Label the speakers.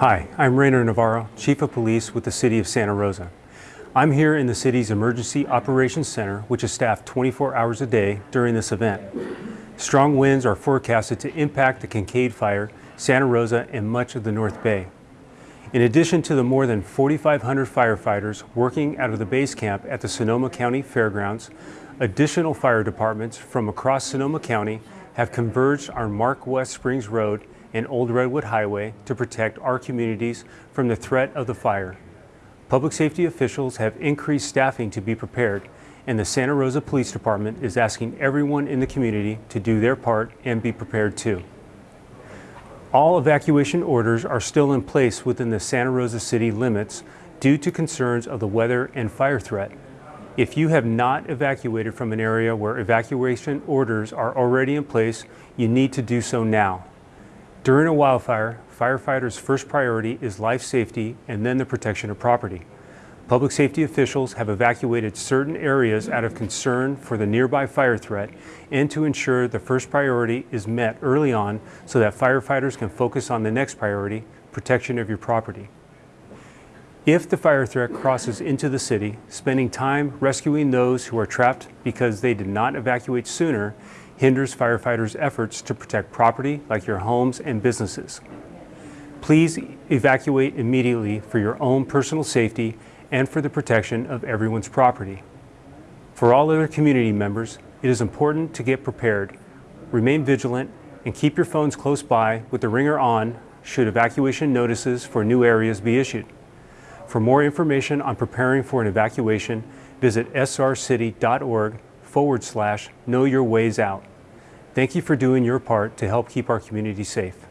Speaker 1: Hi, I'm Rainer Navarro, Chief of Police with the City of Santa Rosa. I'm here in the city's Emergency Operations Center, which is staffed 24 hours a day during this event. Strong winds are forecasted to impact the Kincade Fire, Santa Rosa, and much of the North Bay. In addition to the more than 4,500 firefighters working out of the base camp at the Sonoma County Fairgrounds, additional fire departments from across Sonoma County have converged on Mark West Springs Road and Old Redwood Highway to protect our communities from the threat of the fire. Public safety officials have increased staffing to be prepared, and the Santa Rosa Police Department is asking everyone in the community to do their part and be prepared too. All evacuation orders are still in place within the Santa Rosa city limits due to concerns of the weather and fire threat. If you have not evacuated from an area where evacuation orders are already in place, you need to do so now. During a wildfire, firefighters' first priority is life safety and then the protection of property. Public safety officials have evacuated certain areas out of concern for the nearby fire threat and to ensure the first priority is met early on so that firefighters can focus on the next priority, protection of your property. If the fire threat crosses into the city, spending time rescuing those who are trapped because they did not evacuate sooner hinders firefighters' efforts to protect property like your homes and businesses. Please evacuate immediately for your own personal safety and for the protection of everyone's property. For all other community members, it is important to get prepared, remain vigilant, and keep your phones close by with the ringer on should evacuation notices for new areas be issued. For more information on preparing for an evacuation, visit srcity.org forward slash know your ways out. Thank you for doing your part to help keep our community safe.